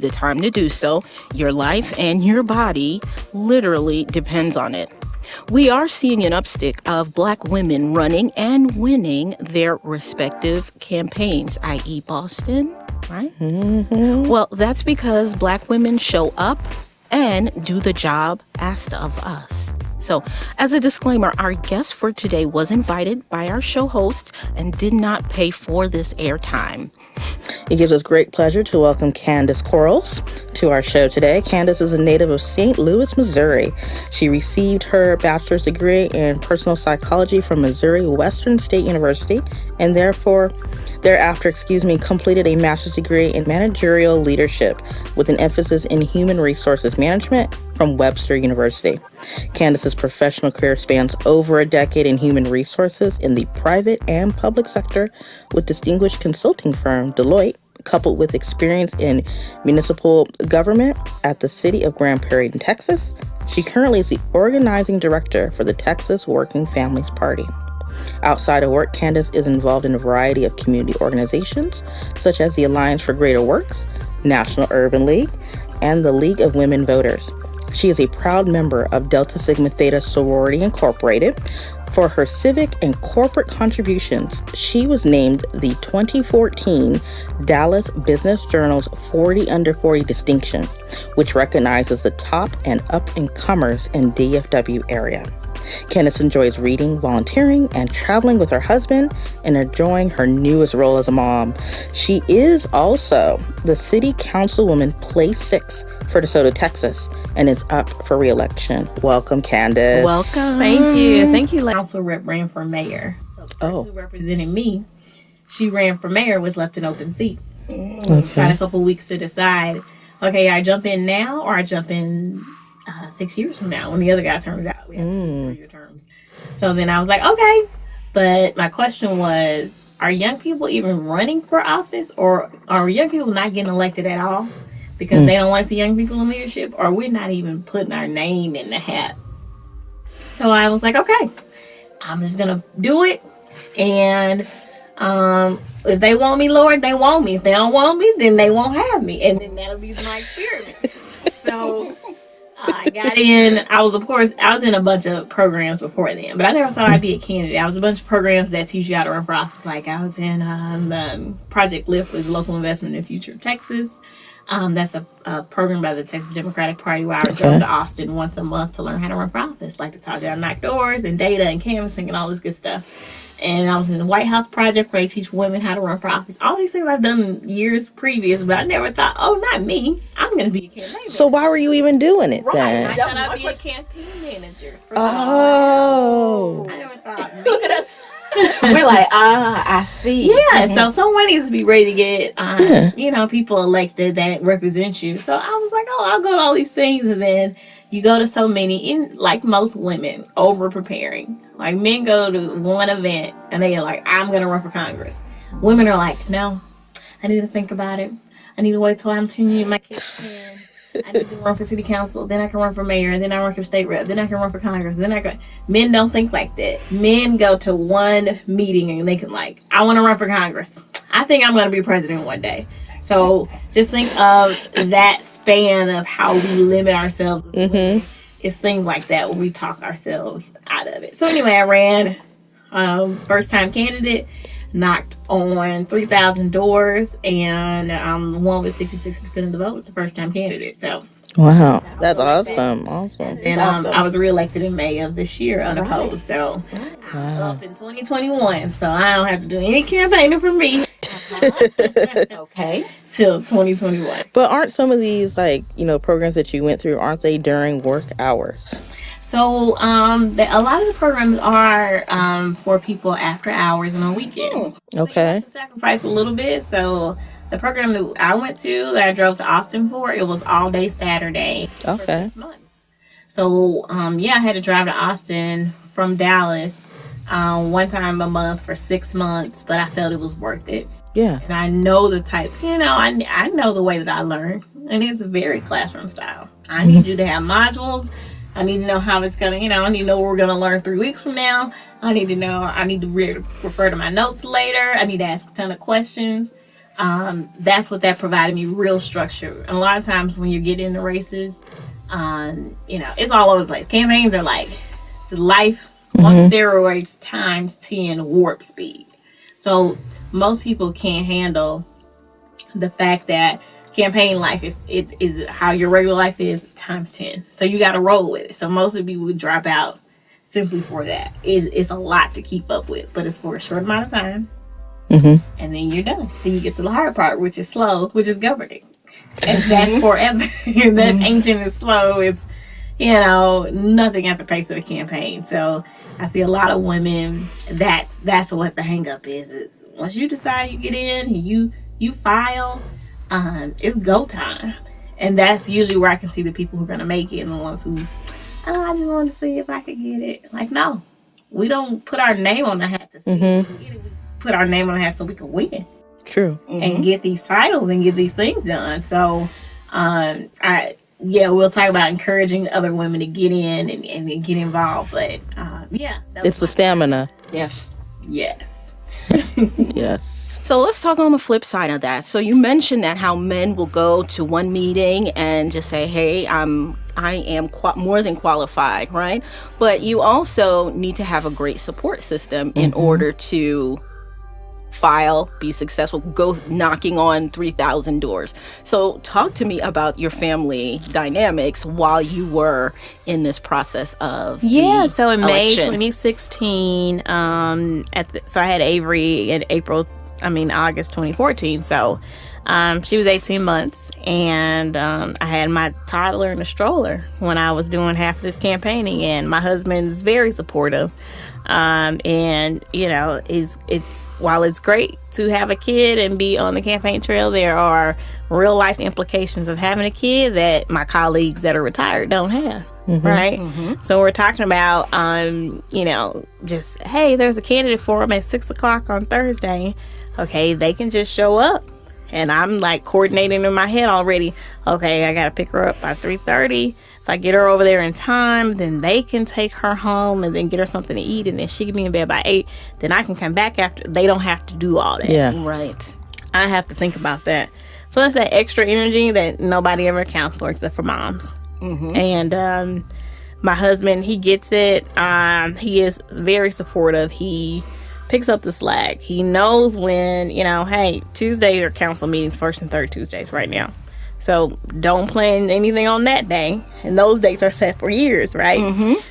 be the time to do so. Your life and your body literally depends on it. We are seeing an upstick of black women running and winning their respective campaigns, i.e., Boston, right? Mm-hmm. Well, that's because black women show up and do the job asked of us. So, as a disclaimer, our guest for today was invited by our show hosts and did not pay for this airtime. It gives us great pleasure to welcome Candace Quarles to our show today. Candace is a native of St. Louis, Missouri. She received her bachelor's degree in personal psychology from Missouri Western State University and therefore thereafter, excuse me, completed a master's degree in managerial leadership with an emphasis in human resources management from Webster University. Candace's professional career spans over a decade in human resources in the private and public sector with distinguished consulting firm Deloitte, coupled with experience in municipal government at the city of Grand Prairie in Texas. She currently is the organizing director for the Texas Working Families Party. Outside of work, Candace is involved in a variety of community organizations, such as the Alliance for Greater Works, National Urban League, and the League of Women Voters. She is a proud member of Delta Sigma Theta Sorority Incorporated. For her civic and corporate contributions, she was named the 2014 Dallas Business Journal's 40 Under 40 distinction, which recognizes the top and up and comers in DFW area. Candace enjoys reading, volunteering, and traveling with her husband and enjoying her newest role as a mom. She is also the city councilwoman place six for DeSoto, Texas, and is up for reelection. Welcome, Candace. Welcome. Thank you. Thank you. Council rep ran for mayor. So Oh. who represented me, she ran for mayor, which left an open seat. Okay. So I had a couple weeks to decide. Okay, I jump in now or I jump in uh, six years from now when the other guy turns out. We have three-year terms. So then I was like, okay. But my question was, are young people even running for office, or are young people not getting elected at all because they don't want to see young people in leadership, or we're not even putting our name in the hat? So I was like, okay, I'm just gonna do it, and um, if they want me, Lord, they want me. If they don't want me, then they won't have me, and then that'll be my experiment. so I got in. I was, of course, I was in a bunch of programs before then, but I never thought I'd be a candidate. I was a bunch of programs that teach you how to run for office. Like I was in um, the Project Lift, was local investment in the future of Texas. Um, that's a, a program by the Texas Democratic Party where I was drove to Austin once a month to learn how to run for office, like to taught you how to knock doors and data and canvassing and all this good stuff. And I was in the White House Project where they teach women how to run for office. All these things I've done years previous, but I never thought, oh, not me. I'm going to be a campaign manager. So why were you even doing it I then? I thought I'd be a campaign manager. for Oh. I never thought. Look at us. We're like, ah, I see. Yeah, so someone needs to be ready to get, um, you know, people elected that represent you. So I was like, oh, I'll go to all these things, and then you go to so many. In like most women, over preparing. Like men go to one event and they are like, I'm gonna run for Congress. Women are like, no, I need to think about it. I need to wait till I'm ten years, my kids ten. I need to run for city council, then I can run for mayor, and then I run for state rep, then I can run for Congress, then I can. Men don't think like that. Men go to one meeting and they can like, I want to run for Congress. I think I'm to be president one day. So just think of that span of how we limit ourselves. as women. Mm-hmm. It's things like that where we talk ourselves out of it. So anyway, I ran um, first time candidate, knocked on 3,000 doors, and um, won with 66% of the vote. It's a first time candidate. So, Wow. That's awesome. Awesome. and um, awesome. I was reelected in May of this year unopposed. So, I'm up in 2021. So, I don't have to do any campaigning for me Okay. till 2021. But aren't some of these like, you know, programs that you went through, aren't they during work hours? So, um, the, a lot of the programs are um, for people after hours and on weekends. So you Okay. have to sacrifice a little bit. So, the program that I went to, that I drove to Austin for, it was all day Saturday for six months. So, um, yeah, I had to drive to Austin from Dallas um, one time a month for six months, but I felt it was worth it. Yeah. And I know the type, you know, I, I know the way that I learn, and it's very classroom style. I need you to have modules. I need to know how it's gonna, you know, I need to know what we're gonna learn three weeks from now. I need to know, I need to re- refer to my notes later. I need to ask a ton of questions. Um, that's what that provided me real structure. And a lot of times when you get into races, um, you know, it's all over the place. Campaigns are like life on steroids times 10 warp speed. So most people can't handle the fact that campaign life is it's is how your regular life is times 10 so you got to roll with it so most of you would drop out simply for that it's, it's a lot to keep up with but it's for a short amount of time Mm-hmm. and then you're done. Then you get to the hard part which is slow which is governing. And that's forever. And that's mm-hmm. ancient and slow. It's you know nothing at the pace of a campaign. So i see a lot of women that's that's what the hang up is is once you decide you get in you you file um, it's go time. And that's usually where I can see the people who are gonna make it and the ones who oh, I just wanted to see if I could get it. Like, no. We don't put our name on the hat to see if mm-hmm. we can get it. We put our name on the hat so we can win True. and get these titles and get these things done. So um I yeah, we'll talk about encouraging other women to get in and, and get involved. But um, yeah, It's the stamina. Yes. yes. Yes. So let's talk on the flip side of that. So you mentioned that how men will go to one meeting and just say, "Hey, I'm I am qua- more than qualified," right? But you also need to have a great support system in order to file, be successful, go knocking on 3000 doors. So talk to me about your family dynamics while you were in this process of Yeah, so in May 2016, um, at the, so I had Avery in April, I mean August 2014. So um, she was 18 months, and um, I had my toddler in a stroller when I was doing half of this campaigning, and my husband is very supportive. Um, and you know, is it's while it's great to have a kid and be on the campaign trail, there are real life implications of having a kid that my colleagues that are retired don't have. Right. So we're talking about, um, you know, just hey, there's a candidate for them at six o'clock on Thursday. Okay, they can just show up, and I'm like coordinating in my head already. Okay, I gotta pick her up by three thirty. If I get her over there in time, then they can take her home and then get her something to eat, and then she can be in bed by eight. Then I can come back after. They don't have to do all that. Yeah. right. I have to think about that. So that's that extra energy that nobody ever accounts for except for moms. And um, my husband, he gets it. Um, he is very supportive. He picks up the slack. He knows when, you know, hey, Tuesdays are council meetings, first and third Tuesdays right now. So don't plan anything on that day. And those dates are set for years, right?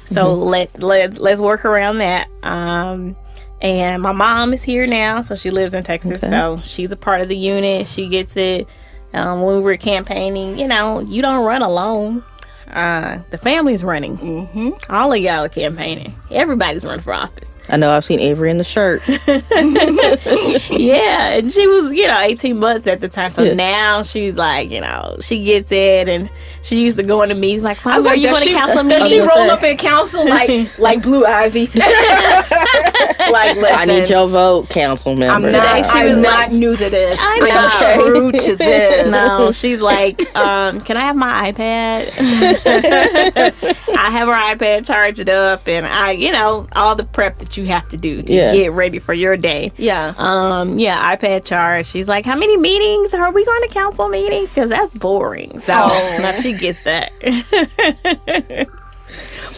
So let let let's work around that. Um, and my mom is here now, so she lives in Texas. So she's a part of the unit. She gets it. Um, when we were campaigning, you know, you don't run alone. Uh, the family's running. Mm-hmm. All of y'all are campaigning. Everybody's running for office. I know I've seen Avery in the shirt. yeah, and she was, you know, 18 months at the time. So Yeah. now she's like, you know, she gets it, and she used to go into meetings like, I was "Mom, are like, you does going to she, council does she I roll gonna up in council like like Blue Ivy? like, I need your vote, council member. I'm Today not, she I'm was not like- new to this. I I'm know. true to this. No, she's like, um, can I have my iPad? I have her iPad charged up, and I, you know, all the prep that you have to do to Yeah. get ready for your day. Yeah. Um, yeah, iPad charge. She's like, how many meetings are we going to council meeting? Because that's boring. So Oh. now she gets that.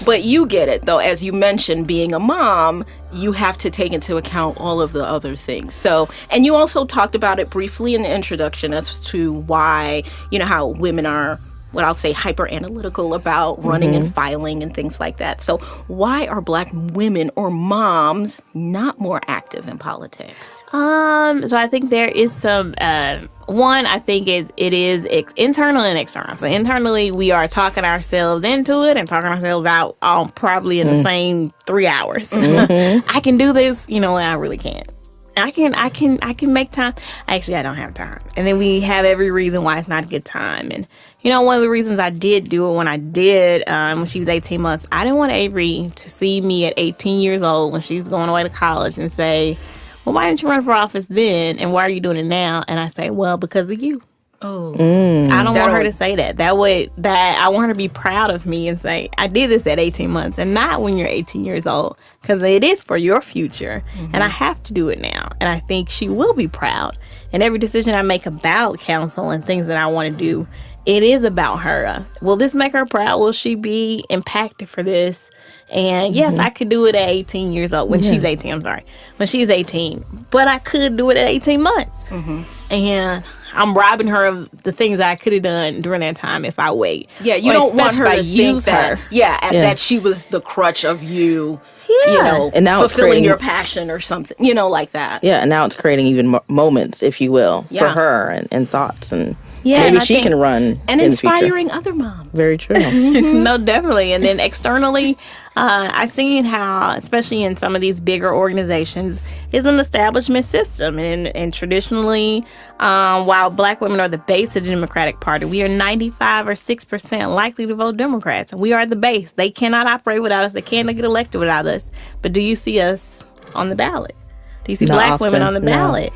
But you get it though, as you mentioned, being a mom, you have to take into account all of the other things. So, and you also talked about it briefly in the introduction as to why, you know, how women are what I'll say hyper analytical about running and filing and things like that. So, why are black women or moms not more active in politics? Um, so I think there is some uh, one. I think is it is ex- internal and external. So internally, we are talking ourselves into it and talking ourselves out all probably in the same three hours. I can do this, you know, and I really can't. I can, I can, I can make time. Actually, I don't have time. And then we have every reason why it's not a good time. And you know, one of the reasons I did do it when I did, um, when she was 18 months, I didn't want Avery to see me at 18 years old when she's going away to college and say, well, why didn't you run for office then? And why are you doing it now? And I say, well, because of you. Oh, mm. I don't want her to say that. That would that I want her to be proud of me and say I did this at 18 months and not when you're 18 years old because it is for your future and I mm-hmm. have to do it now. And I think she will be proud. And every decision I make about counsel and things that I want to do, it is about her. Will this make her proud? Will she be impacted for this? And yes, mm-hmm. I could do it at 18 years old when she's 18. I'm sorry, when she's 18, but I could do it at 18 months mm-hmm. and I'm robbing her of the things I could have done during that time if I wait. yeah. You Or don't want her to use that. her. Yeah, Yeah. that she was the crutch of you. Yeah. You know, And now fulfilling creating- your passion or something. You know, like that. Yeah, and now it's creating even mo- moments, if you will, for her and, and thoughts, and Yeah, maybe and she think- can run And in the inspiring other moms. Very true. no, definitely. And then externally, uh, I've seen how, especially in some of these bigger organizations, is an establishment system. And, and traditionally, um, while black women are the base of the Democratic Party, we are 95 or 6% likely to vote Democrats. We are the base. They cannot operate without us. They cannot get elected without us. But do you see us on the ballot? Do you see Not black women on the no.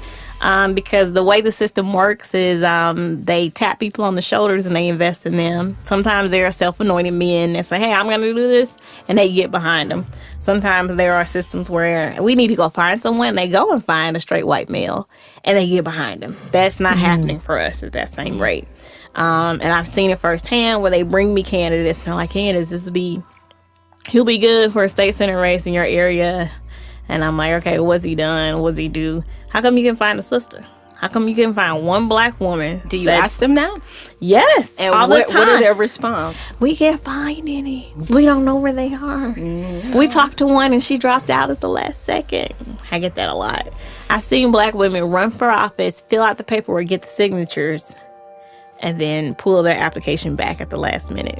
Um, because the way the system works is um, they tap people on the shoulders and they invest in them. Sometimes there are self-anointed men that say, "Hey, I'm going to do this," and they get behind them. Sometimes there are systems where we need to go find someone. They go and find a straight white male, and they get behind them. That's not happening for us at that same rate. Um, and I've seen it firsthand where they bring me candidates and they're like, "Candidates, this will be he'll be good for a state senate race in your area." And I'm like, okay, what's he done? What's he do? How come you can find a sister? How come you can find one black woman? Do you ask them now? Yes, And all what, the time. what are their response? we can't find any. We don't know where they are. Mm-hmm. We talked to one and she dropped out at the last second. I get that a lot. I've seen black women run for office, fill out the paperwork, get the signatures, and then pull their application back at the last minute.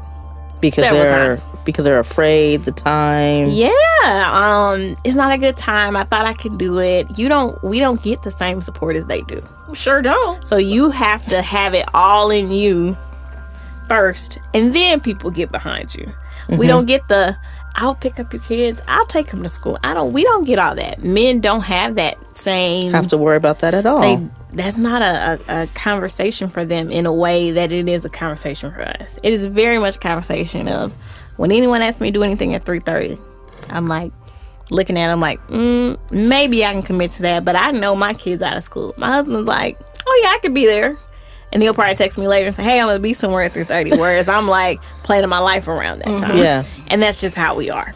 Because Several they're times. because they're afraid the time. Yeah, um, it's not a good time. I thought I could do it. You don't. We don't get the same support as they do. Sure don't. So you have to have it all in you first, and then people get behind you. We don't get the I'll pick up your kids. I'll take them to school. I don't. We don't get all that. Men don't have that same. Have to worry about that at all. they, that's not a, a, a conversation for them in a way that it is a conversation for us. It is very much a conversation of when anyone asks me to do anything at three thirty, I'm like looking at them like mm, maybe I can commit to that, but I know my kids out of school. My husband's like, oh yeah, I could be there. And he'll probably text me later and say, "Hey, I'm gonna be somewhere at 3:30." Whereas I'm like planning my life around that time. Yeah. and that's just how we are.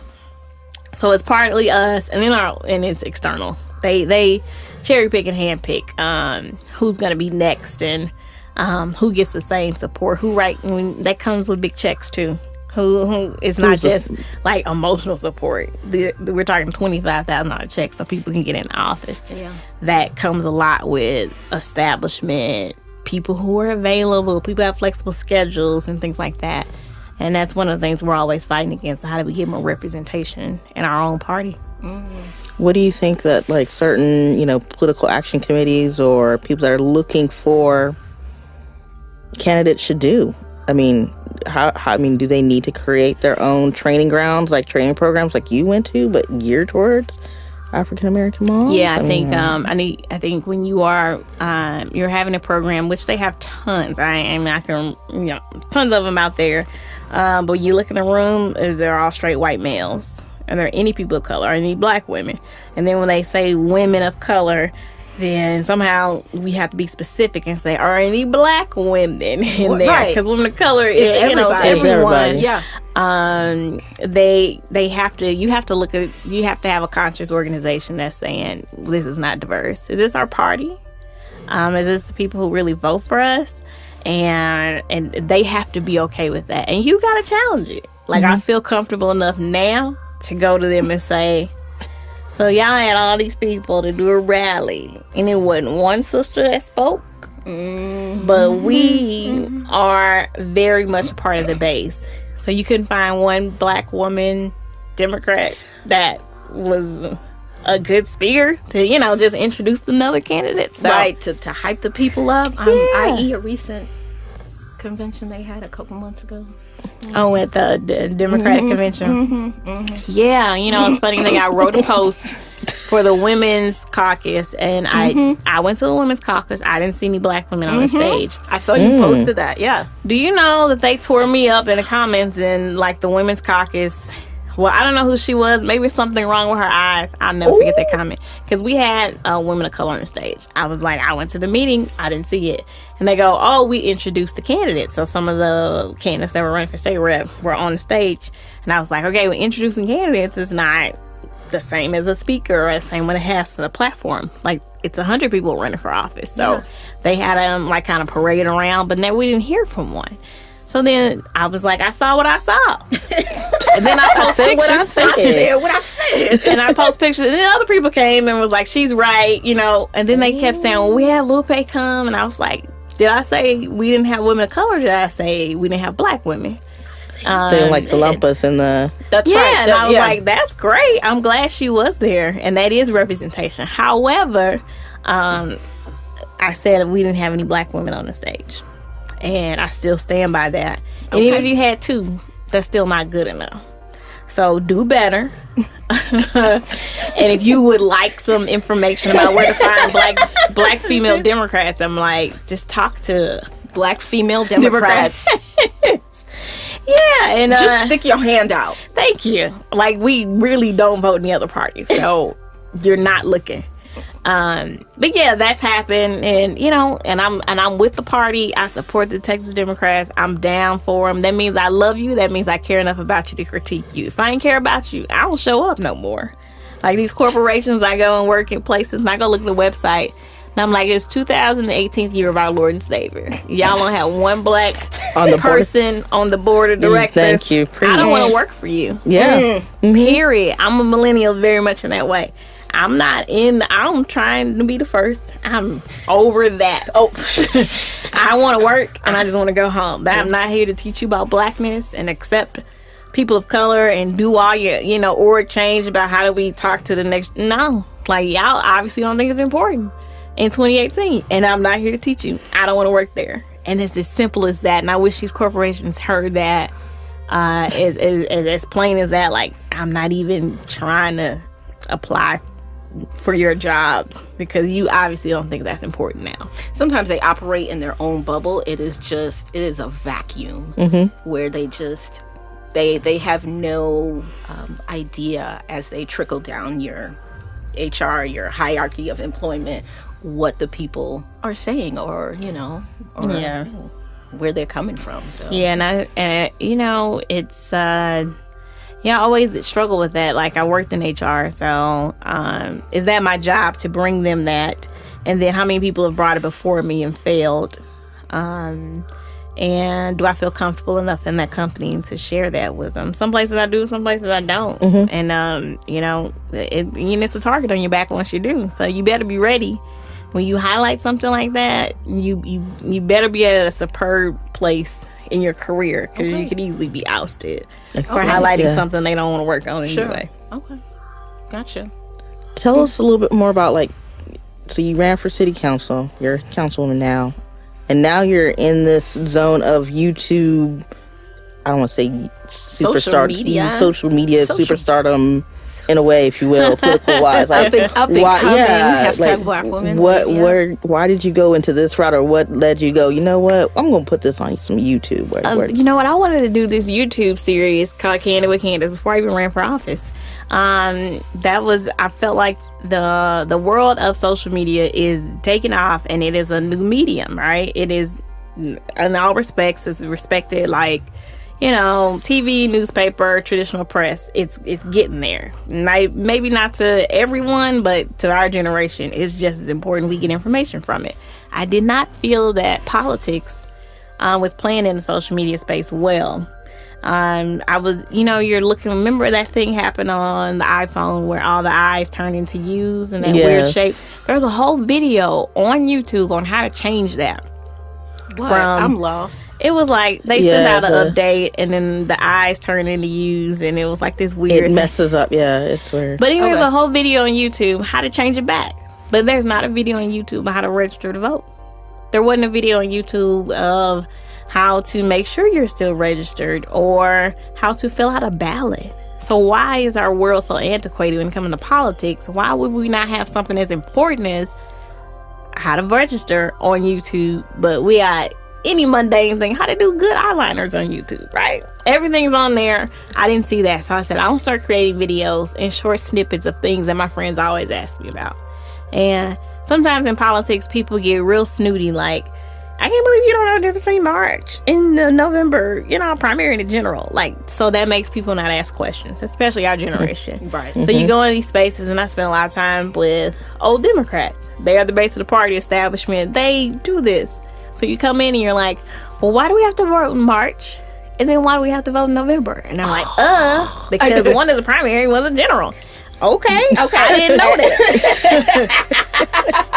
So it's partly us, and then our and it's external. They they cherry pick and hand pick um, who's gonna be next and um, who gets the same support. Who right when that comes with big checks too. Who who is not Who's just like emotional support. The, the- we're talking twenty five thousand dollar checks so people can get in office. Yeah. That comes a lot with establishment, people who are available, people have flexible schedules and things like that. And that's one of the things we're always fighting against. How do we get more representation in our own party? Mm-hmm. What do you think that like certain, you know, political action committees or people that are looking for candidates should do? I mean, how, how I mean, do they need to create their own training grounds, like training programs like you went to, but geared towards African American moms? Yeah, I, mean, think um, I need. I think when you are um, you're having a program, which they have tons. I am not gonna, you know, tons of them out there. Um, but you look in the room, is they're all straight white males? Are there any people of color? Are any black women? And then when they say women of color, then somehow we have to be specific and say, are any black women in there? right. Because women of color is you know everybody. Everyone everybody. Yeah. um they they have to you have to look at you have to have a conscious organization that's saying this is not diverse is this our party um is this the people who really vote for us and and they have to be okay with that and you got to challenge it like i feel comfortable enough now to go to them and say so y'all had all these people to do a rally and it wasn't one sister that spoke but we are very much a part of the base. So you couldn't find one black woman Democrat that was a good speaker to, you know, just introduce another candidate. So right to, to hype the people up. Um, Yeah. I.e. a recent convention they had a couple months ago. Oh, at the, the Democratic mm-hmm. convention. Mm-hmm. Mm-hmm. Yeah, you know, it's funny thing. I wrote a post for the women's caucus, and I I went to the women's caucus. I didn't see any black women on the stage. I saw you mm. posted that. Yeah. Do you know that they tore me up in the comments in like the women's caucus? Well, I don't know who she was. Maybe something wrong with her eyes. I'll never forget that comment because we had uh, women of color on the stage. I was like, I went to the meeting, I didn't see it, and they go, "Oh, we introduced the candidates." So some of the candidates that were running for state rep were on the stage, and I was like, "Okay, we're introducing candidates. It's not the same as a speaker or the same when it has to the platform. Like it's a hundred people running for office. So they had them like kind of parade around, but then we didn't hear from one. So then I was like, I saw what I saw. and then I post said what I pictures. said. Yeah, what I said. and I post pictures. And then other people came and was like, she's right, you know. And then they kept saying, well, we had Lupe come. And I was like, did I say we didn't have women of color? Did I say we didn't have black women? Um, They like to lump us in the. That's right. yeah, right. and That- I was yeah. like, "That's great. I'm glad she was there, and that is representation." However, um, I said we didn't have any black women on the stage, and I still stand by that. And even if you had two, that's still not good enough. So do better. and if you would like some information about where to find black black female Democrats, I'm like, just talk to black female Democrats. yeah, and uh, Just stick your hand out. Thank you. Like we really don't vote in the other party, so you're not looking. Um, but yeah, that's happened, and you know, and I'm and I'm with the party. I support the Texas Democrats. I'm down for them. That means I love you. That means I care enough about you to critique you. If I ain't care about you, I don't show up no more. Like these corporations, I go and work in places, and I go look at the website. And I'm like, it's 2018th year of our Lord and Savior. Y'all don't have one black On the board. person on the board of directors. thank you. I don't want to work for you. Yeah. Period. I'm a millennial very much in that way. I'm not in. The, I'm trying to be the first. I'm over that. Oh, I want to work and I just want to go home. But I'm not here to teach you about blackness and accept people of color and do all your, you know, or change about how do we talk to the next. No, like y'all obviously don't think it's important in 2018, and I'm not here to teach you. I don't want to work there, and it's as simple as that. And I wish these corporations heard that uh, as, as, as as plain as that. Like I'm not even trying to apply for your job because you obviously don't think that's important now. sometimes they operate in their own bubble. It is just it is a vacuum where they just they they have no um, idea as they trickle down your HR, your hierarchy of employment, what the people are saying or you know or Yeah. where they're coming from. So Yeah, and I and you know it's uh yeah, I always struggle with that. Like I worked in HR, so um is that my job to bring them that? And then how many people have brought it before me and failed? Um and do I feel comfortable enough in that company to share that with them? Some places I do, some places I don't. And um, you know, it, you know, it's a target on your back once you do. So you better be ready when you highlight something like that. You you you better be at a superb place in your career because you could easily be ousted for highlighting Yeah. something they don't want to work on Sure. anyway. Okay. Gotcha. Tell us a little bit more about like. So you ran for city council. You're a councilwoman now, and now you're in this zone of YouTube. I don't want to say superstar, media. Mm, social media Social- superstardom, in a way, if you will, political wise. Like, Up and- up and why- coming, yeah, hashtag like, black women, What? like, yeah. Where? Why did you go into this route, or what led you go? You know what? I'm gonna put this on some YouTube. Where, Um, where- you know what? I wanted to do this YouTube series called Candid with Candace before I even ran for office. Um, that was I felt like the the world of social media is taking off, and it is a new medium, right? It is in all respects is respected like you know TV, newspaper, traditional press. It's it's getting there. Not, maybe not to everyone, but to our generation, it's just as important we get information from it. I did not feel that politics uh, was playing in the social media space well. Um, I was, you know, you're looking. Remember that thing happened on the iPhone where all the eyes turned into U's and that weird Yes. shape. There's a whole video on YouTube on how to change that. What? From- I'm lost. It was like they sent Yeah, out an update and then the eyes turned into U's and it was like this weird. it thing. messes up. Yeah, it's weird. But anyway, there's a whole video on YouTube how to change it back. But there's not a video on YouTube on how to register to vote. There wasn't a video on YouTube of how to make sure you're still registered or how to fill out a ballot. So why is our world so antiquated when it comes to politics? Why would we not have something as important as how to register on YouTube? But we got any mundane thing, how to do good eyeliners on YouTube, right? Everything's on there. I didn't see that. So I said, I'll start creating videos and short snippets of things that my friends always ask me about. And sometimes in politics, people get real snooty, like, I can't believe you don't know the difference between March and the November, you know, primary and the general. Like, so that makes people not ask questions, especially our generation. Right. So you go in these spaces, and I spend a lot of time with old Democrats. They are the base of the party establishment. They do this. So you come in and you're like, well, why do we have to vote in March? And then why do we have to vote in November? And I'm like, uh, because one is a primary, one's a general. Okay, okay, I didn't know that.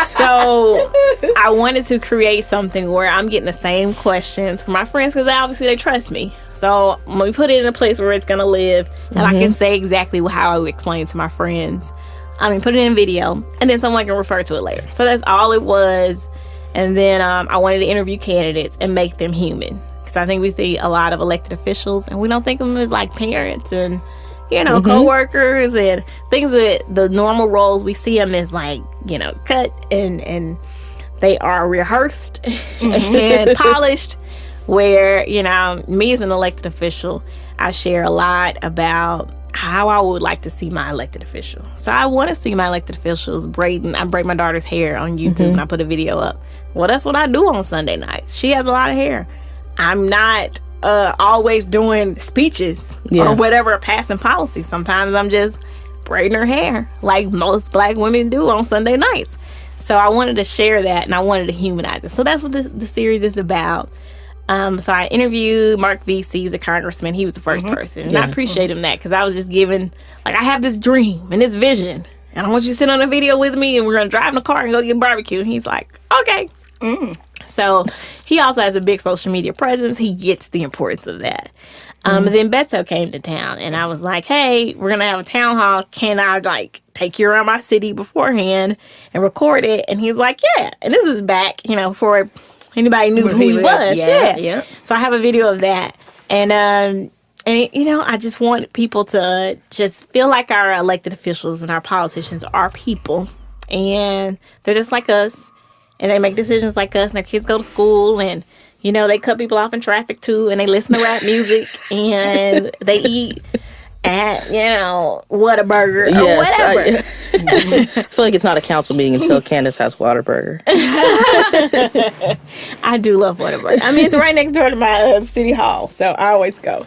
so I wanted to create something where I'm getting the same questions from my friends because obviously they trust me. So I'm gonna put it in a place where it's gonna live, and I can say exactly how I would explain it to my friends. I mean, put it in video, and then someone can refer to it later. So that's all it was. And then um, I wanted to interview candidates and make them human because I think we see a lot of elected officials, and we don't think of them as like parents and you know, mm-hmm. co-workers and things that the normal roles we see them as like, you know, cut and and they are rehearsed mm-hmm. and polished where, you know, me as an elected official, I share a lot about how I would like to see my elected official. So I want to see my elected officials braiding. I braid my daughter's hair on YouTube mm-hmm. and I put a video up. Well, that's what I do on Sunday nights. She has a lot of hair. I'm not uh, always doing speeches Yeah. or whatever passing policy. Sometimes I'm just braiding her hair like most black women do on Sunday nights. So I wanted to share that and I wanted to humanize it. So that's what this, the series is about. Um, so I interviewed Marc Veasey, he's a congressman. He was the 1st person. And I appreciate him that because I was just given, like, I have this dream and this vision. And I want you to sit on a video with me and we're going to drive in the car and go get barbecue. And he's like, okay. So he also has a big social media presence. He gets the importance of that. Um, and then Beto came to town, and I was like, "Hey, we're gonna have a town hall. Can I like take you around my city beforehand and record it?" And he's like, "Yeah." And this is back, you know, before anybody knew who he was. Yeah, yeah. So I have a video of that, and um, and you know, I just want people to just feel like our elected officials and our politicians are people, and they're just like us, and they make decisions like us, and their kids go to school, and you know, they cut people off in traffic too, and they listen to rap music, and they eat at you know Whataburger or Yes, whatever. I, I feel like it's not a council meeting until Candace has Whataburger. I do love Whataburger. I mean, it's right next door to my uh, city hall, so I always go.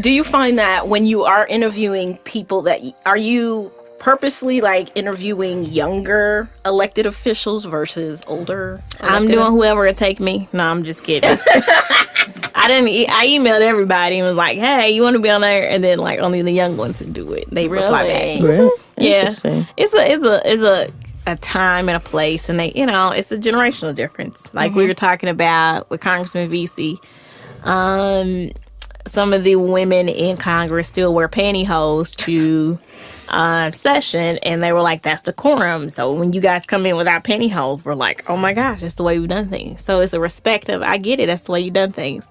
Do you find that when you are interviewing people that y- are you purposely like interviewing younger elected officials versus older? I'm doing whoever it take me. No, I'm just kidding. I didn't. E- I emailed everybody and was like, "Hey, you want to be on there?" And then like only the young ones would do it. They reply back. Really? Really? Yeah, it's a it's a it's a a time and a place, and they you know it's a generational difference. Like we were talking about with Congressman Veasey. Um, some of the women in Congress still wear pantyhose to uh, session, and they were like, "That's decorum." So when you guys come in without pantyhose, we're like, "Oh my gosh, that's the way we've done things." So it's a respect of, I get it, that's the way you've done things.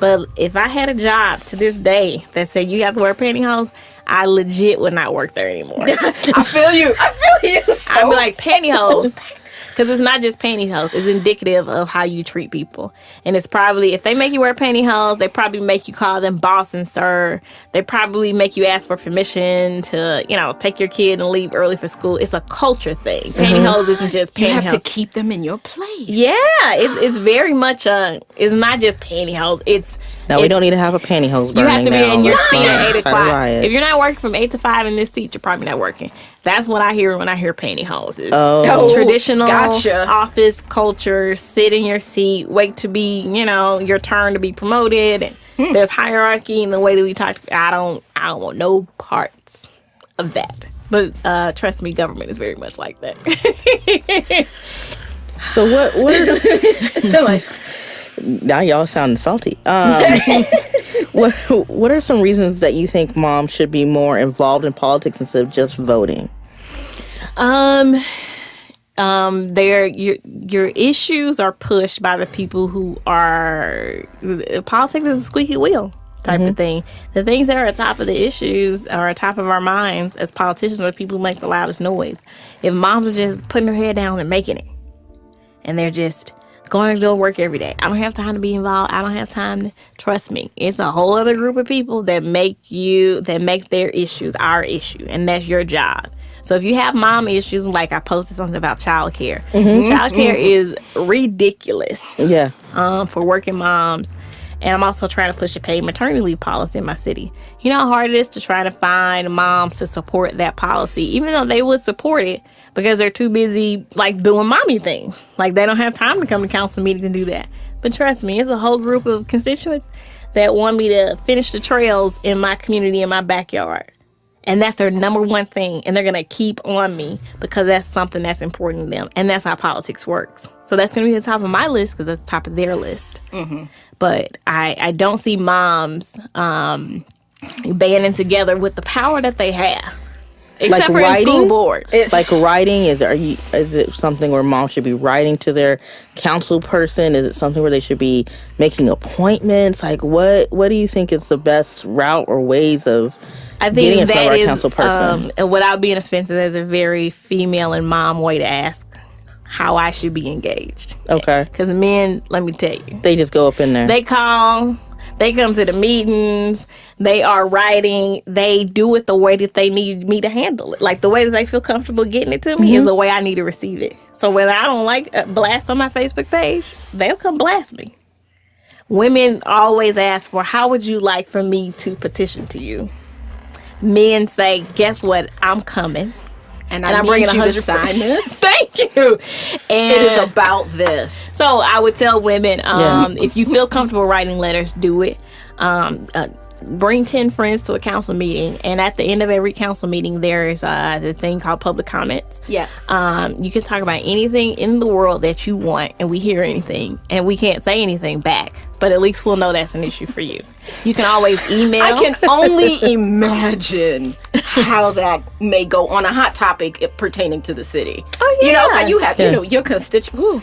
But if I had a job to this day that said you have to wear pantyhose, I legit would not work there anymore. I feel you. I feel you. So. I'd be like pantyhose. Because it's not just pantyhose, it's indicative of how you treat people. And it's probably, if they make you wear pantyhose, they probably make you call them boss and sir. They probably make you ask for permission to, you know, take your kid and leave early for school. It's a culture thing. Mm-hmm. Pantyhose isn't just pantyhose. you have to keep them in your place. yeah, it's, it's very much a, it's not just pantyhose. It's, No, we it's- don't need to have a pantyhose burning you have to be in your seat at eight o'clock. If you're not working from eight to five in this seat, you're probably not working. That's what I hear when I hear pantyhoses. Oh. traditional gotcha. office culture. Sit in your seat, wait to be, you know, your turn to be promoted. And Hmm. There's hierarchy in the way that we talk. I don't, I don't want no parts of that. But uh, trust me, government is very much like that. So what? What is? like, now y'all sound salty. Um, what What are some reasons that you think moms should be more involved in politics instead of just voting? Um, um, their your your issues are pushed by the people who are politics is a squeaky wheel. type of thing. The things that are at top of the issues are at top of our minds as politicians are the people who make the loudest noise. If moms are just putting their head down and making it, and they're just going to do work every day. I don't have time to be involved. I don't have time to trust me. It's a whole other group of people that make you that make their issues our issue, and that's your job. So if you have mom issues, like I posted something about childcare, childcare is ridiculous Yeah. um, for working moms. And I'm also trying to push a paid maternity leave policy in my city. You know how hard it is to try to find moms to support that policy, even though they would support it because they're too busy like doing mommy things. Like they don't have time to come to council meetings and do that. But trust me, it's a whole group of constituents that want me to finish the trails in my community in my backyard. And that's their number one thing. And they're going to keep on me because that's something that's important to them. And that's how politics works. So that's going to be the top of my list because that's the top of their list. But I, I don't see moms um, banding together with the power that they have. Except for in school board. like writing is are you is it something where mom should be writing to their council person is it something where they should be making appointments like what what do you think is the best route or ways of I think our is, council person um, and without being offensive, that's a very female and mom way to ask how I should be engaged. okay Because men, let me tell you, they just go up in there they call, they come to the meetings, they are writing, they do it the way that they need me to handle it. Like the way that they feel comfortable getting it to me is the way I need to receive it. So whether I don't like a blast on my Facebook page, they'll come blast me. Women always ask for how would you like for me to petition to you? Men say, guess what? I'm coming. And, And I I'm need bringing you to 100 sign this. Thank you. And It is about this. so I would tell women, Yeah. um, if you feel comfortable writing letters, do it. Um, uh, bring 10 friends to a council meeting. And at the end of every council meeting, there's uh, the thing called public comments. Yes. Um, you can talk about anything in the world that you want, and we hear anything, and we can't say anything back. But at least we'll know that's an issue for you. You can always email. I can only imagine how that may go on a hot topic pertaining to the city. Oh, yeah, You know, how you have, Yeah. you know, your constituent.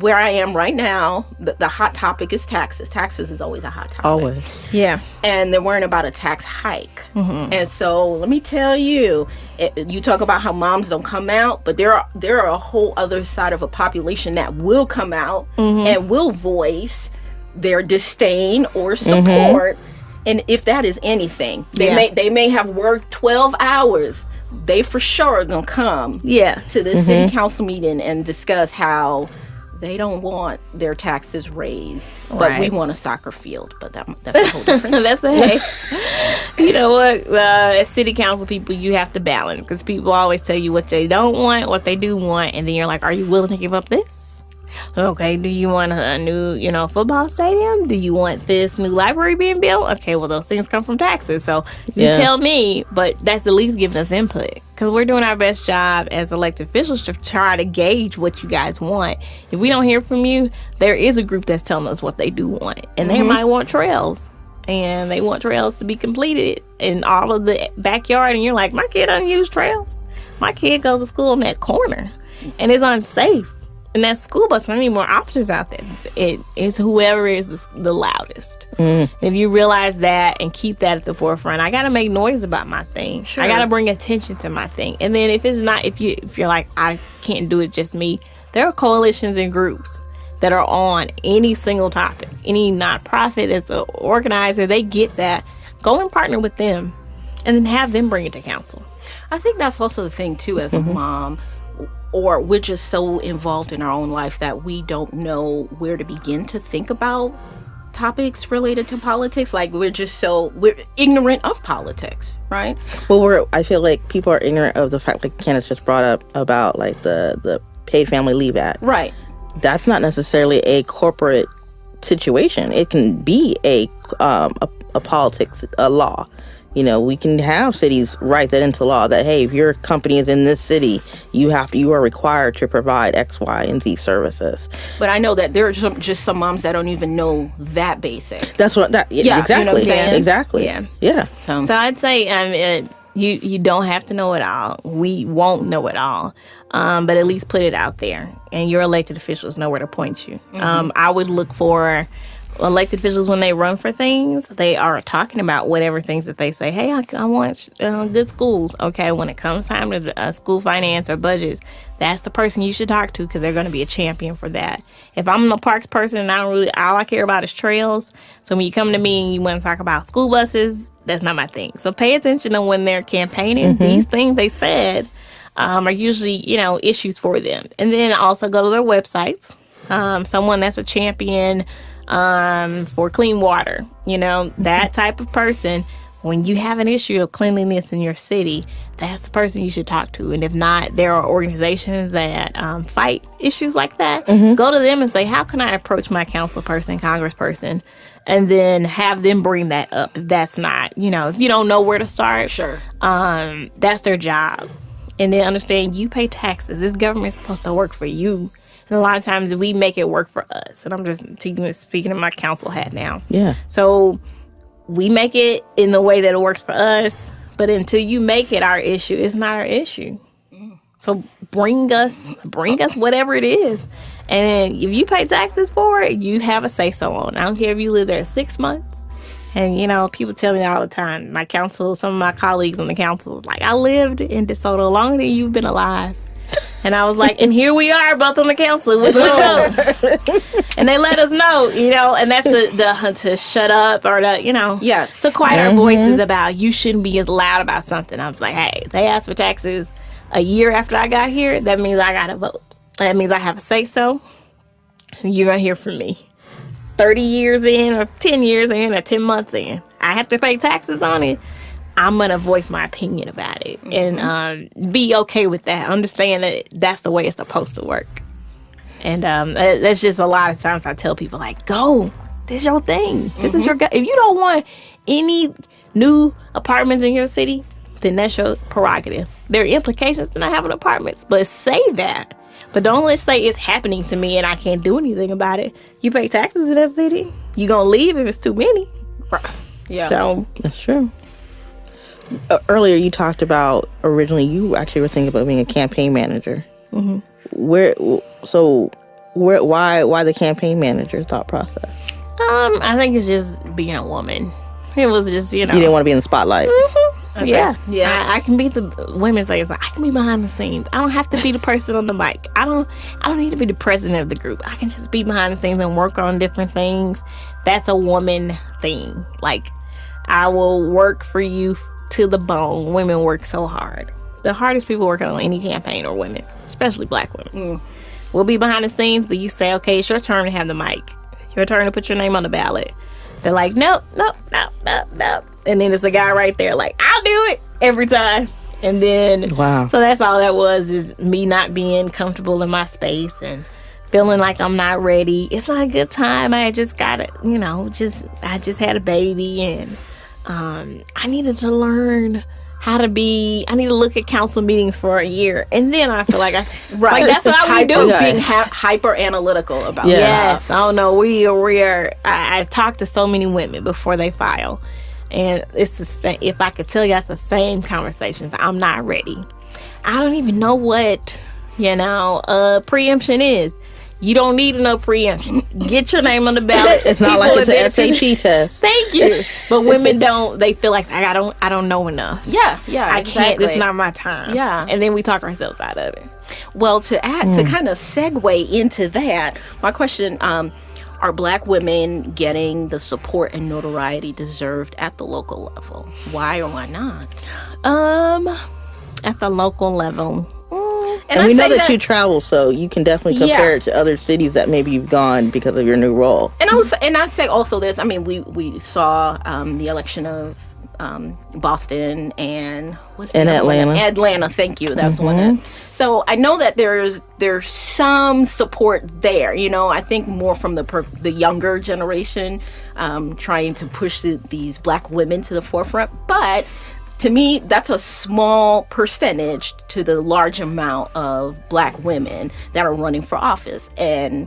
Where I am right now, the, the hot topic is taxes. Taxes is always a hot topic. always yeah. and they're worrying about a tax hike. Mm-hmm. And so let me tell you, it, you talk about how moms don't come out, but there are there are a whole other side of a population that will come out Mm-hmm. and will voice their disdain or Mm-hmm. support. And if that is anything, they Yeah. may they may have worked twelve hours. They for sure are gonna come Yeah. to the city council meeting and discuss how they don't want their taxes raised, but we want a soccer field. But that, that's a whole different That's a hey. you know what? Uh, as city council people, you have to balance because people always tell you what they don't want, what they do want, and then you're like, "Are you willing to give up this?" Okay. Do you want a new, you know, football stadium? Do you want this new library being built? Okay. Well, those things come from taxes, so you Yeah. tell me. But that's at least giving us input because we're doing our best job as elected officials to try to gauge what you guys want. If we don't hear from you, there is a group that's telling us what they do want, and they mm-hmm. might want trails and they want trails to be completed in all of the backyard and you're like my kid doesn't use trails my kid goes to school in that corner and it's unsafe and that school bus don't need more officers out there. It is whoever is the, the loudest. Mm. And if you realize that and keep that at the forefront i gotta make noise about my thing. I gotta bring attention to my thing. And then if it's not if you if you're like i can't do it just me there are coalitions and groups that are on any single topic. Any nonprofit that's an organizer, they get that. Go and partner with them and then have them bring it to council. I think that's also the thing too as a mm-hmm. mom or we're just so involved in our own life that we don't know where to begin to think about topics related to politics like we're just so we're ignorant of politics right well we're i feel like people are ignorant of the fact that candace just brought up about like the the paid family leave act right that's not necessarily a corporate situation. It can be a um, a, a politics a law. You know, we can have cities write that into law that hey, if your company is in this city, you have to you are required to provide X, Y, and Z services. but i know that there are some, just some moms that don't even know that basic. That's what that Yeah, exactly you know what I'm exactly. Yeah. yeah. So, So I'd say um, uh, you you don't have to know it all. We won't know it all, um, but at least put it out there, and your elected officials know where to point you. Um, I would look for elected officials when they run for things, they are talking about whatever things that they say. Hey, I, I want uh, good schools. Okay, when it comes time to uh, school finance or budgets, that's the person you should talk to because they're going to be a champion for that. If I'm a parks person and I don't really, all I care about is trails. So when you come to me and you want to talk about school buses, that's not my thing. So pay attention to when they're campaigning. These things they said um, are usually, you know, issues for them. And then also go to their websites. Um, someone that's a champion um, for clean water, you know, that type of person. When you have an issue of cleanliness in your city, that's the person you should talk to. And if not, there are organizations that um, fight issues like that. Go to them and say, How can I approach my council person, congressperson? And then have them bring that up if that's not, you know, if you don't know where to start. Sure. Um, that's their job. And then understand you pay taxes. This government's supposed to work for you. And a lot of times we make it work for us. And I'm just speaking, speaking of my council hat now. Yeah. So we make it in the way that it works for us. But until you make it our issue, it's not our issue. So bring us, bring us whatever it is. And if you pay taxes for it, you have a say so on. I don't care if you live there six months. And you know, people tell me all the time, my council, some of my colleagues on the council, like I lived in DeSoto longer than you've been alive. And I was like, and here we are, both on the council. We're and they let us know, you know, and that's the, the to shut up or the, you know, Yes. to quiet our mm-hmm. voices about you shouldn't be as loud about something. I was like, hey, they asked for taxes a year after I got here. That means I got to vote. That means I have a say so. You're gonna hear from me. 30 years in, or 10 years in, or 10 months in, I have to pay taxes on it. I'm gonna voice my opinion about it and um, be okay with that. Understand that that's the way it's supposed to work. And um, that's just a lot of times I tell people like, go. This is your thing. This is your. Go- if you don't want any new apartments in your city, then that's your prerogative. There are implications to not having apartments, but say that. But don't let's say it's happening to me and I can't do anything about it. You pay taxes in that city. You gonna leave if it's too many. Yeah. So That's true. Uh, earlier, you talked about originally you actually were thinking about being a campaign manager. Mm-hmm. Where? So, where? Why? Why the campaign manager thought process? um, I think it's just being a woman. It was just you know. You didn't want to be in the spotlight. Yeah, Yeah. I, I can be the women say it's like I can be behind the scenes. I don't have to be the person on the mic. I don't. I don't need to be the president of the group. I can just be behind the scenes and work on different things. That's a woman thing. Like I will work for you f- to the bone. Women work so hard. The hardest people working on any campaign are women, especially black women. Mm. We'll be behind the scenes, but you say, okay, it's your turn to have the mic. Your turn to put your name on the ballot. They're like, nope, nope, nope, nope, nope. And then it's a guy right there, like, I'll do it every time. And then, Wow. So that's all that was is me not being comfortable in my space and feeling like I'm not ready. It's not a good time. I just got it, you know, just, I just had a baby and um, I needed to learn how to be, I need to look at council meetings for a year. And then I feel like I, Right. like that's how we hyper, do. Being hyper analytical about Yeah. it. Yes, I don't know. We are, we are. I, I've talked to so many women before they file, and it's the same. If I could tell you, it's the same conversations. I'm not ready. I don't even know what you know uh, preemption is. You don't need to know preemption. Get your name on the ballot. It's not like People it's an SAT test. Thank you. But women don't. They feel like I don't. I don't know enough. Yeah, yeah. I can't. This exactly. is not my time. Yeah. And then we talk ourselves out of it. Well, to add to kind of segue into that, my question: um, Are Black women getting the support and notoriety deserved at the local level? Why or why not? Um, at the local level. Mm, And, we know say that, you travel, so you can definitely compare Yeah. it to other cities that maybe you've gone because of your new role. And I was, and I say also this. I mean, we we saw um, the election of um, Boston and what's And other one? Atlanta. Atlanta, thank you. That's one. That, so I know that there's there's some support there. You know, I think more from the per, the younger generation um, trying to push the, these black women to the forefront, but. To me, that's a small percentage to the large amount of black women that are running for office, and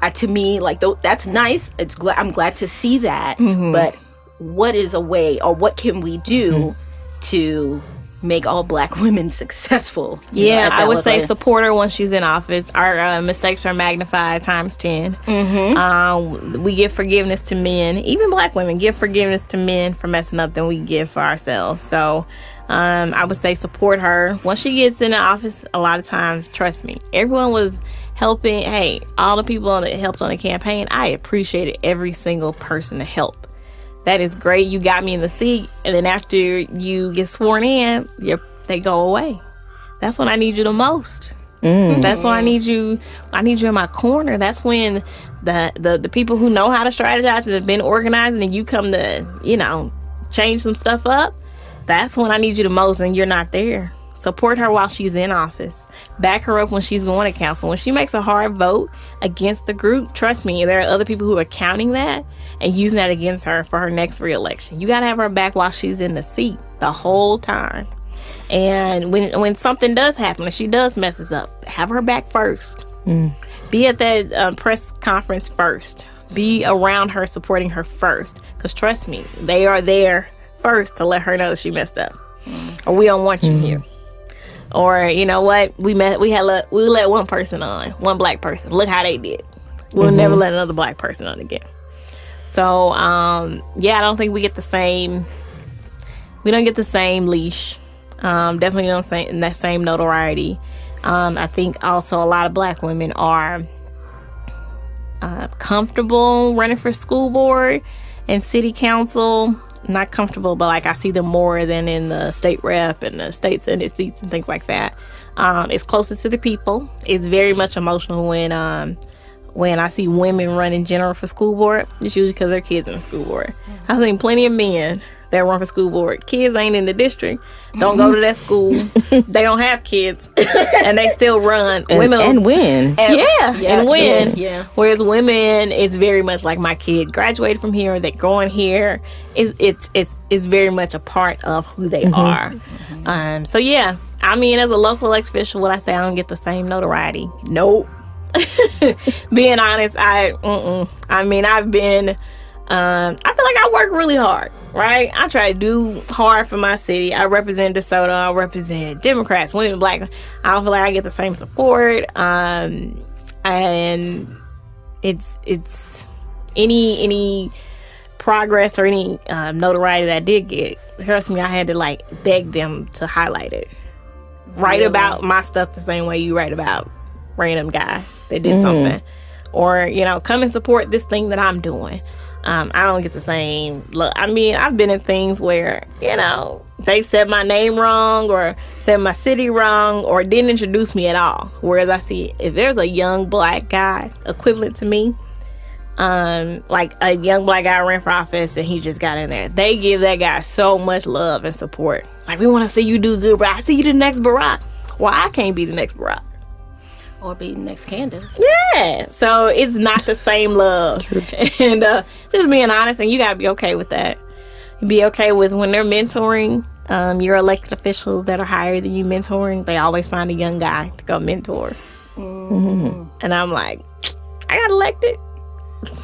uh, to me like th- that's nice. It's glad i'm glad to see that. But what is a way or what can we do to make all black women successful. you know, Yeah, I would say support her once she's in office. Our uh, mistakes are magnified times 10. Mm-hmm. Um, we give forgiveness to men, even black women give forgiveness to men for messing up than we give for ourselves. So um, I would say support her. Once she gets in the office, a lot of times, trust me, everyone was helping. Hey, all the people that helped on the campaign, I appreciated every single person to help that is great. You got me in the seat, and then after you get sworn in, they go away. That's when I need you the most. Mm. That's when I need you. I need you in my corner. That's when the the the people who know how to strategize and have been organizing, and you come to you know change some stuff up. That's when I need you the most, and you're not there. Support her while she's in office. Back her up when she's going to council. When she makes a hard vote against the group, trust me, there are other people who are counting that and using that against her for her next reelection. You got to have her back while she's in the seat the whole time. And when when something does happen, if she does messes up, have her back first. Mm. Be at that uh, press conference first. Be around her, supporting her first. Because trust me, they are there first to let her know that she messed up, or we don't want you mm. here. Or you know what? We met. We had let we let one person on, one black person. Look how they did. We'll mm-hmm. never let another black person on again. So um, yeah, I don't think we get the same. We don't get the same leash. Um, definitely don't say that same notoriety. Um, I think also a lot of black women are uh, comfortable running for school board and city council. Not comfortable, but like I see them more than in the state rep and the state senate seats and things like that. Um, it's closest to the people. It's very much emotional when um, when I see women running general for school board. It's usually because their kids in the school board. Mm-hmm. I've seen plenty of men that run for school board. Kids ain't in the district, don't go to that school. Mm-hmm. they don't have kids, and they still run. And, women and win. yeah, Yeah, and win. yeah, yeah. Whereas women, it's very much like my kid graduated from here. They're going here. It's it's it's it's very much a part of who they mm-hmm. are. Um. So yeah, I mean, as a local elected official, would I say I don't get the same notoriety? Nope. Being honest, I mm-mm. I mean, I've been. Um, I feel like I work really hard, right? I try to do hard for my city. I represent DeSoto. I represent Democrats, women, black. I don't feel like I get the same support. Um, and it's it's any any progress or any um, notoriety that I did get. Trust me, I had to like beg them to highlight it. Write Really? about my stuff the same way you write about random guy that did something, or you know, come and support this thing that I'm doing. Um, I don't get the same look. I mean, I've been in things where you know they've said my name wrong or said my city wrong or didn't introduce me at all. Whereas I see if there's a young black guy equivalent to me, um, like a young black guy ran for office and he just got in there. They give that guy so much love and support. Like we want to see you do good, bro. I see you the next Barack. Why I can't be the next Barack? Or be next Candace. Yeah. So it's not the same love. and uh, just being honest, and you got to be okay with that. Be okay with when they're mentoring um, your elected officials that are higher than you mentoring. They always find a young guy to go mentor. And I'm like, I got elected.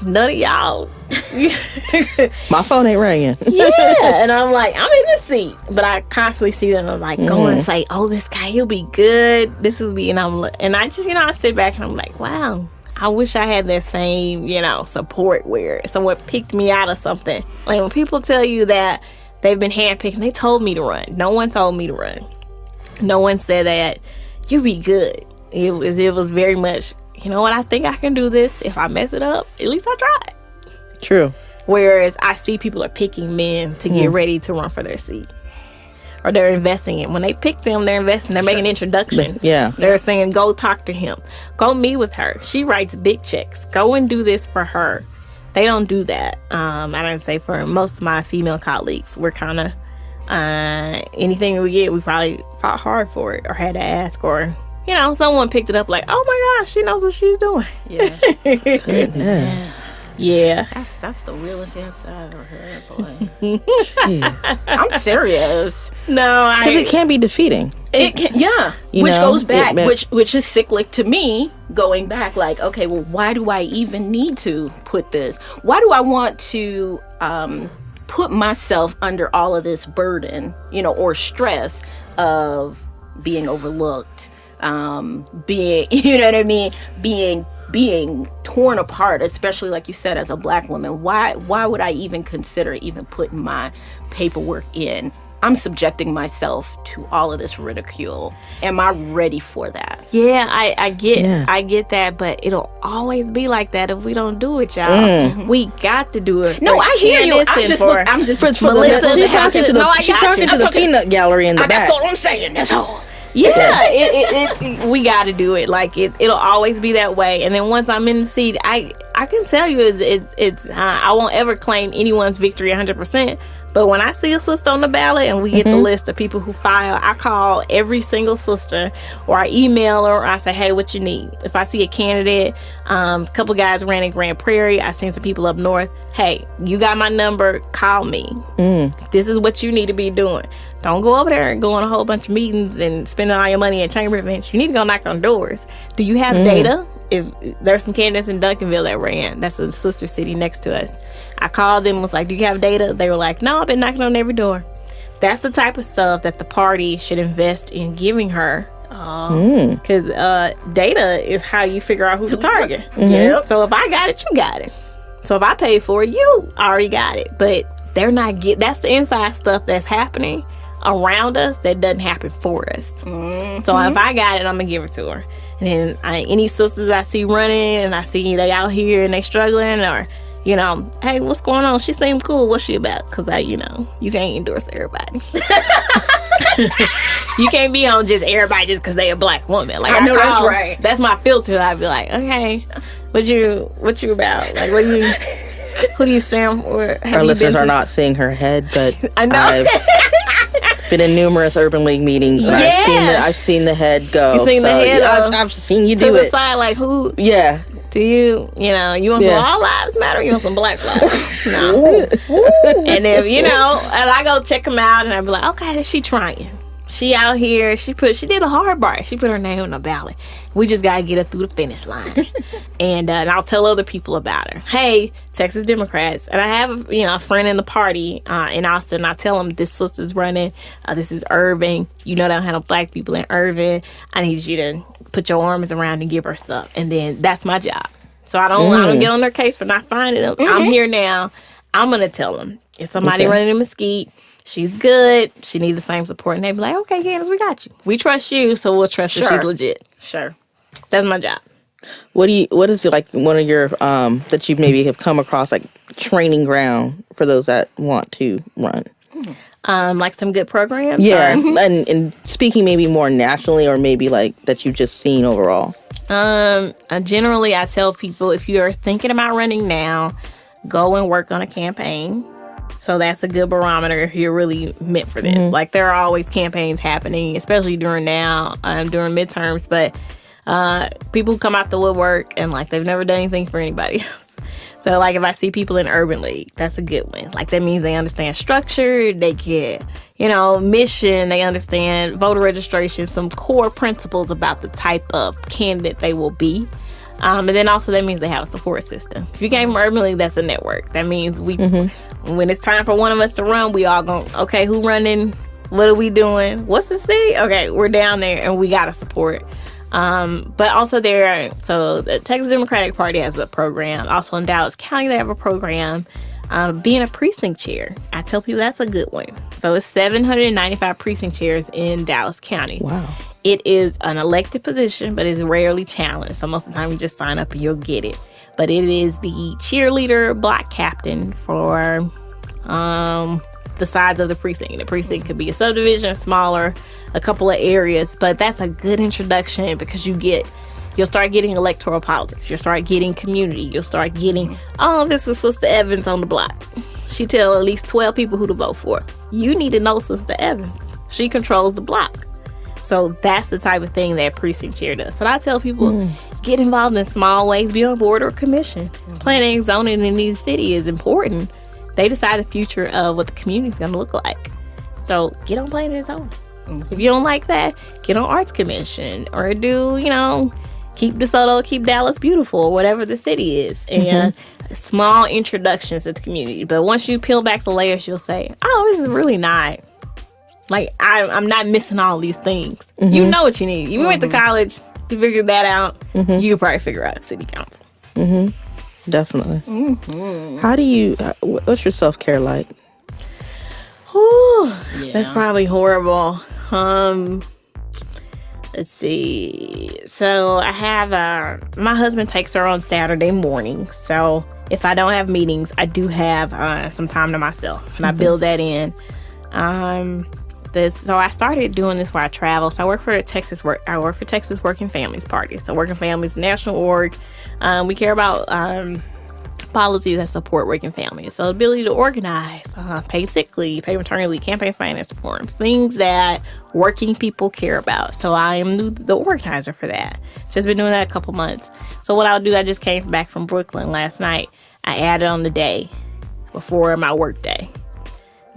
None of y'all. My phone ain't ringing. yeah. And I'm like, I'm in the seat. But I constantly see them. I'm like, go and mm-hmm. say, oh, this guy, he'll be good. This will be, and I'm, and I just, you know, I sit back and I'm like, wow, I wish I had that same, you know, support where someone picked me out of something. Like when people tell you that they've been handpicked, they told me to run. No one told me to run. No one said that you'd be good. It was, it was very much, you know what, I think I can do this. If I mess it up, at least I tried. True. Whereas I see people are picking men to get ready to run for their seat. Or they're investing in. When they pick them, they're investing. They're making introductions. Yeah. They're saying, go talk to him. Go meet with her. She writes big checks. Go and do this for her. They don't do that. Um, I don't say for most of my female colleagues. We're kind of, uh, anything we get, we probably fought hard for it or had to ask or, you know, someone picked it up like, oh my gosh, she knows what she's doing. Yeah, Goodness. Yeah. that's that's the realest answer I've ever heard. Boy, I'm serious. No, I. Because it can be defeating. It can, yeah, You which know, goes back, it which which is cyclic to me. Going back, like, okay, well, why do I even need to put this? Why do I want to um, put myself under all of this burden, you know, or stress of being overlooked, um, being, you know what I mean, being being torn apart, especially like you said, as a black woman. Why why would I even consider even putting my paperwork in? I'm subjecting myself to all of this ridicule. Am I ready for that? Yeah, I, I get Yeah. I get that, but it'll always be like that if we don't do it, y'all. We got to do it. Mm. No, I hear you. I'm just for- look, I'm just For, for Melissa, the, she's talking to- to the, no, I she's talking you. to I'm the talking- peanut gallery in the back. That's all I'm saying. That's all. Yeah, it, it, it, we got to do it. Like it, it'll always be that way. And then once I'm in the seat, I I can tell you, it's it, it's uh, I won't ever claim anyone's victory 100. percent But when I see a sister on the ballot and we get the list of people who file, I call every single sister or I email her or I say, hey, what you need? If I see a candidate, um, a couple guys ran in Grand Prairie, I seen some people up north. Hey, you got my number, call me. This is what you need to be doing. Don't go over there and go on a whole bunch of meetings and spending all your money at chamber events. You need to go knock on doors. Do you have mm. data? If there's some candidates in Duncanville that ran, that's a sister city next to us. I called them, and was like, "Do you have data?" They were like, "No, I've been knocking on every door." That's the type of stuff that the party should invest in giving her. Um, mm. Because uh, data is how you figure out who to target. Mm-hmm. Yeah. So if I got it, you got it. So if I pay for it, you already got it. But they're not get. That's the inside stuff that's happening around us that doesn't happen for us. So if mm-hmm. I got it, I'm gonna give it to her. And then I, any sisters I see running and I see they out here and they struggling or. You know, hey, what's going on? She seemed cool. What's she about? Cause I, you know, you can't endorse everybody. you can't be on just everybody just because they a black woman. Like I know that's right. That's my filter. I'd be like, okay, what you what you about? Like, what you who do you stand for? Have Our listeners been are not seeing her head, but I know. I've been in numerous urban league meetings and I've seen the I've seen the head go. You seen the head, yeah, uh, I've, I've seen you to do the it. side, like who Yeah. do you you know you want Yeah. some all lives matter? You want some black lives? no. and if you know, and I go check them out, and I be like, okay, is she trying. She out here. She put. She did a hard part. She put her name on the ballot. We just gotta get her through the finish line. and, uh, and I'll tell other people about her. Hey, Texas Democrats, and I have you know a friend in the party uh, in Austin. I tell them this sister's running. Uh, this is Irving. You know they don't have no black people in Irving. I need you to put your arms around and give her stuff. And then that's my job. So I don't I don't get on their case for not finding them. I'm here now. I'm gonna tell them if somebody Okay. running in Mesquite. She's good. She needs the same support, and they be like, "Okay, Candace, we got you. We trust you, so we'll trust that she's legit." Sure. That's my job. What do you what is it like one of your um that you maybe have come across like training ground for those that want to run? Um, like some good programs. Yeah. or- And and speaking maybe more nationally or maybe like that you've just seen overall. Um, uh, generally, I tell people if you're thinking about running now, go and work on a campaign. So that's a good barometer if you're really meant for this. Like there are always campaigns happening, especially during now, um, during midterms. But uh, people come out the woodwork and like they've never done anything for anybody else. So like if I see people in Urban League, that's a good one. Like that means they understand structure, they get you know mission, they understand voter registration, some core principles about the type of candidate they will be. Um, and then also that means they have a support system. If you came from Urban League, that's a network. That means we, when it's time for one of us to run, we all going, okay, who running? What are we doing? What's the city? Okay, we're down there and we got to support. Um, but also there, so the Texas Democratic Party has a program. Also in Dallas County, they have a program. Um, being a precinct chair, I tell people that's a good one. So it's 795 precinct chairs in Dallas County. Wow. It is an elected position, but it's rarely challenged. So most of the time, you just sign up and you'll get it. But it is the cheerleader block captain for um, the sides of the precinct. The precinct could be a subdivision, smaller, a couple of areas, but that's a good introduction because you get. You'll start getting electoral politics. You'll start getting community. You'll start getting, oh, this is Sister Evans on the block. She tell at least 12 people who to vote for. You need to know Sister Evans. She controls the block. So that's the type of thing that precinct chair does. So I tell people hmm. get involved in small ways, be on board or commission. Planning and zoning in these city is important. They decide the future of what the community is going to look like. So get on planning and zoning. Mm-hmm. If you don't like that, get on arts commission or do you know keep DeSoto, keep Dallas beautiful, whatever the city is, mm-hmm. and small introductions to the community. But once you peel back the layers, you'll say, "Oh, this is really not." Like I, I'm not missing all these things. You mm-hmm. know what you need. You went to mm-hmm. college, you figured that out. You could probably figure out city council. Definitely. How do you? uh, What's your self care like? Whew, That's probably horrible. Um, let's see. So I have uh, my husband takes her on Saturday morning. So if I don't have meetings, I do have uh, some time to myself, and I build that in. Um, this so I started doing this where I travel. So I work for the Texas work. I work for Texas Working Families Party. So Working Families National Org. Um, we care about um, policies that support working families. So ability to organize, uh, pay sick leave, pay maternity leave, campaign finance reforms, things that working people care about. So I am the- the organizer for that. Just been doing that a couple months. So what I'll do, I just came back from Brooklyn last night. I added on the day before my work day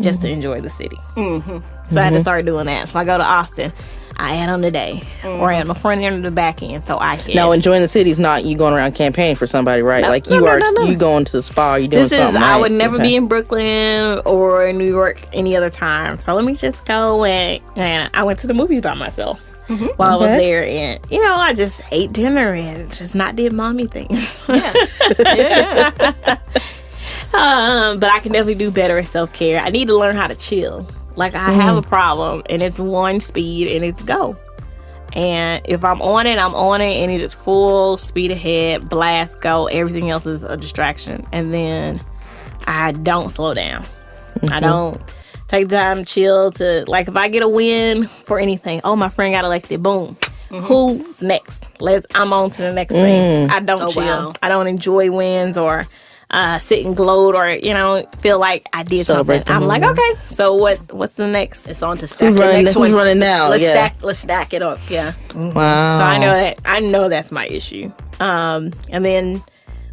just to enjoy the city. Mm-hmm. So I had to start doing that. If I go to Austin, I add on the day or I add my front end or the back end. So I can. Now, enjoying the city is not you going around campaigning for somebody, right? No, like you no, are, no, no. you going to the spa, you doing this is something. I would never Okay. be in Brooklyn or New York any other time. So let me just go and and I went to the movies by myself while I was there, and you know I just ate dinner and just not did mommy things. yeah, yeah. um, but I can definitely do better at self care. I need to learn how to chill. Like I have a mm-hmm. problem, and it's one speed, and it's go. And if I'm on it, I'm on it, and it is full speed ahead, blast, go. Everything else is a distraction, and then I don't slow down. I mm-hmm. don't take time to chill. To like, if I get a win for anything, oh my friend got elected, boom. Mm-hmm. Who's next? Let's. I'm on to the next thing. Mm. I don't Oh, chill. wow. I don't enjoy wins or uh, sit and gloat or you know feel like I did Celebrate something. I'm like, okay, so what? What's the next? It's on to stack Who's the running? next Who's one. running now? Let's yeah. stack. Let's stack it up. Yeah. Wow. So I know that I know that's my issue. Um, and then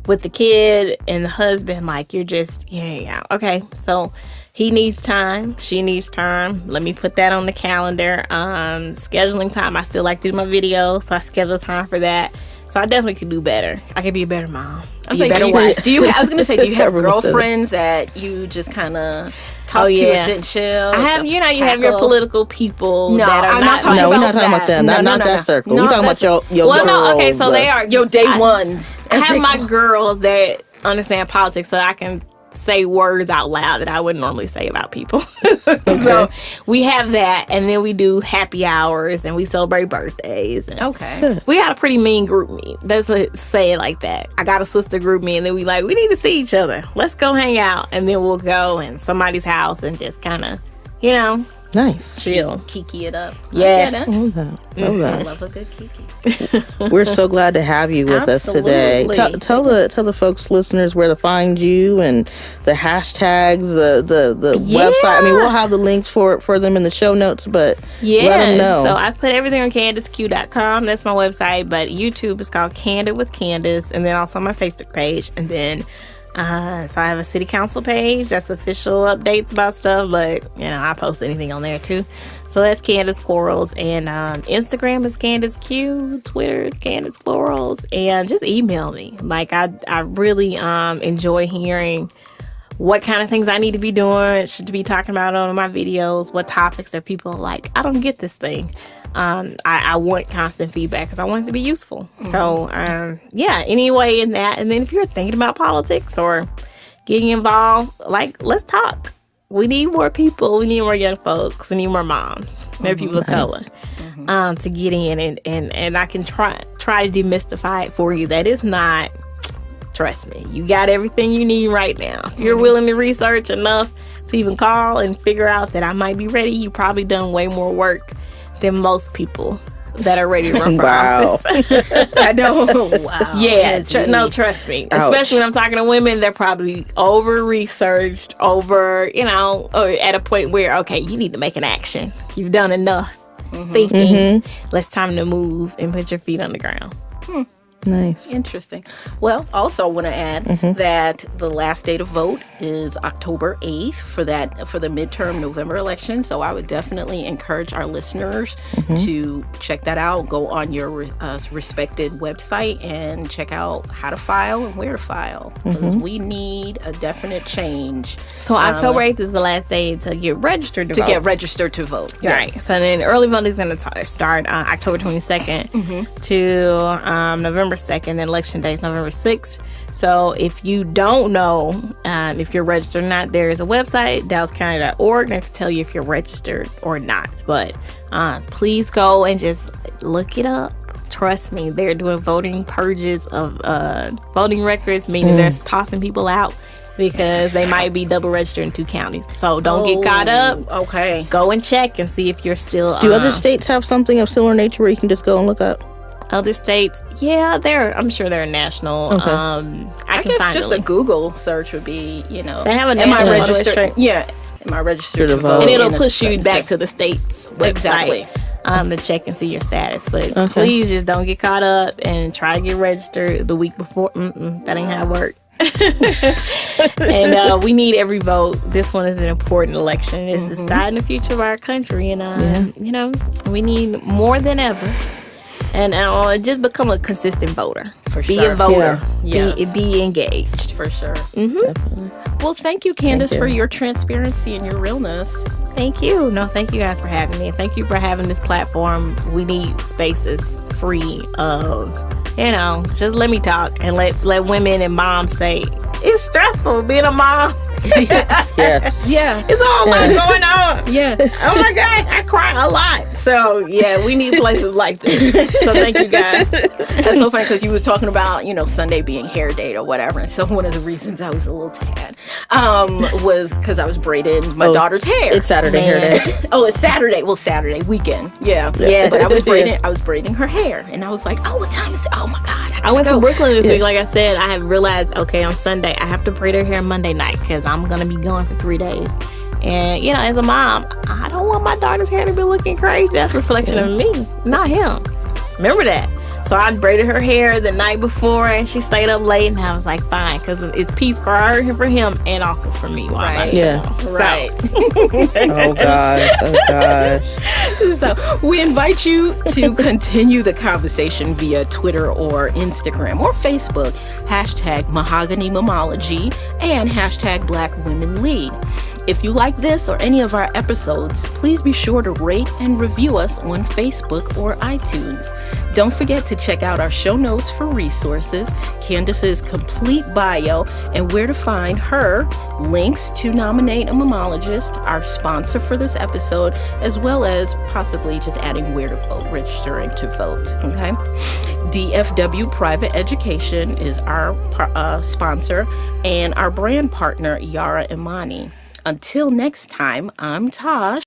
with the kid and the husband, like you're just yeah, yeah. Okay, so he needs time, she needs time. Let me put that on the calendar. Um, scheduling time. I still like to do my videos, so I schedule time for that. So I definitely could do better. I could be a better mom. I was a like, better do you, wife. do you? I was gonna say, do you have Everyone said it. girlfriends that you just kind of talk Oh, to yeah. and sit and chill? I have, you know, you have your political people No, that are I'm not, not talking no, we're not talking about them. No, Not, no, not no, that no. circle. No, we're talking about your your Well, no, okay, so they are Your day I- ones. I have my girls that understand politics so I can say words out loud that I wouldn't normally say about people. so we have that and then we do happy hours and we celebrate birthdays and Okay. we got a pretty mean group meet. Let's uh, say it like that. I got a sister group me and then we like we need to see each other. Let's go hang out and then we'll go in somebody's house and just kind of, you know, nice. chill. Kiki it up. I Yes. get it. Love that. Mm-hmm. Love I love a good Kiki. We're so glad to have you with us today. Tell, tell the tell the folks listeners where to find you and the hashtags, the the the website. I mean, we'll have the links for for them in the show notes, but Yeah. let them know. So I put everything on CandaceQ.com. That's my website. But YouTube is called Candid with Candace. And then also my Facebook page. And then, uh, so I have a city council page. That's official updates about stuff. But, you know, I post anything on there too. So that's Candace Quarles, And um, Instagram is Candace Q. Twitter is Candace Quarles. And just email me. Like, I, I really um, enjoy hearing what kind of things I need to be doing, should be talking about on my videos, what topics are people like, I don't get this thing. Um, I, I want constant feedback because I want it to be useful. So, um, yeah, anyway, in that. And then if you're thinking about politics or getting involved, like, let's talk. We need more people. We need more young folks. We need more moms, more people of color um, to get in. And, and, and I can try, try to demystify it for you. That is not trust me, you got everything you need right now. If you're willing to research enough to even call and figure out that I might be ready, you probably done way more work than most people that are ready to run for Wow. office. I know. wow. yeah, tr- no, trust me. Ouch. Especially when I'm talking to women, they're probably over researched, over, you know, or at a point where, okay, you need to make an action. You've done enough mm-hmm. thinking. Mm-hmm. Let's time to move and put your feet on the ground. Hmm. Nice. Interesting. Well, also I want to add Mm-hmm. that the last day to vote is October 8th for that for the midterm November election. So I would definitely encourage our listeners Mm-hmm. to check that out. Go on your uh, respected website and check out how to file and where to file because Mm-hmm. we need a definite change So October 8th is the last day to get registered to, to vote. get registered to vote. Right. So then early voting is going to start uh, October 22nd to um, November 2nd. And election day is November 6th. So if you don't know um, if you're registered or not, there is a website, dallascounty.org, that can tell you if you're registered or not. But uh, please go and just look it up. Trust me, they're doing voting purges of uh, voting records, meaning they're tossing people out because they might be double registered in two counties. So don't get caught up Oh, Okay. go and check and see if you're still Do other states have something of similar nature where you can just go and look up? Other states yeah they're i'm sure they're national Okay. um i, I can guess find just a a. Google search would be, you know, They have a am I registered? Yeah, am I registered To to vote. vote? and it'll push you back to the state's website Exactly. um to check and see your status but Okay. please just don't get caught up and try to get registered the week before Mm-mm, that ain't how it works and uh, we need every vote. This one is an important election. It's Mm-hmm. deciding the future of our country, and um, you know we need more than ever. And uh, just become a consistent voter. For be sure. a voter. Yeah. Be Yes. be engaged. for sure. Well, thank you, Candace, you. for your transparency and your realness. Thank you. No, thank you guys for having me. Thank you for having this platform. We need spaces free of, you know, just let me talk and let let women and moms say it's stressful being a mom. Yes. Yeah, It's a whole lot going on. yeah. Oh my gosh, I cry a lot. So yeah, we need places like this. So thank you guys. That's so funny because you was talking about you know Sunday being hair day or whatever, and so one of the reasons I was a little tad um, was because I was braiding my Oh, daughter's hair. It's Saturday hair day. oh, it's Saturday. Well, Saturday weekend. Yeah. Yes. But I was braiding. I was braiding her hair, and I was like, "Oh, what time is it? Oh my god!" I went gotta. Brooklyn this week. Like I said, I have realized okay on Sunday I have to braid her hair Monday night because I'm gonna be gone for three days. And you know, as a mom, I don't want my daughter's hair to be looking crazy. That's a reflection of me, not him. Remember that. So I braided her hair the night before, and she stayed up late, and I was like, fine, because it's peace for her and for him, and also for me while I'm out of Yeah. So, Right. Oh gosh. Oh gosh. so we invite you to continue the conversation via Twitter or Instagram or Facebook, hashtag mahogany mamology and hashtag black women lead. If you like this or any of our episodes, please be sure to rate and review us on Facebook or iTunes. Don't forget to check out our show notes for resources, Candace's complete bio, and where to find her, links to nominate a mammologist, our sponsor for this episode, as well as possibly just adding where to vote, registering to vote. Okay. DFW Private Education is our uh, sponsor, and our brand partner, Yara Imani. Until next time, I'm Tosh.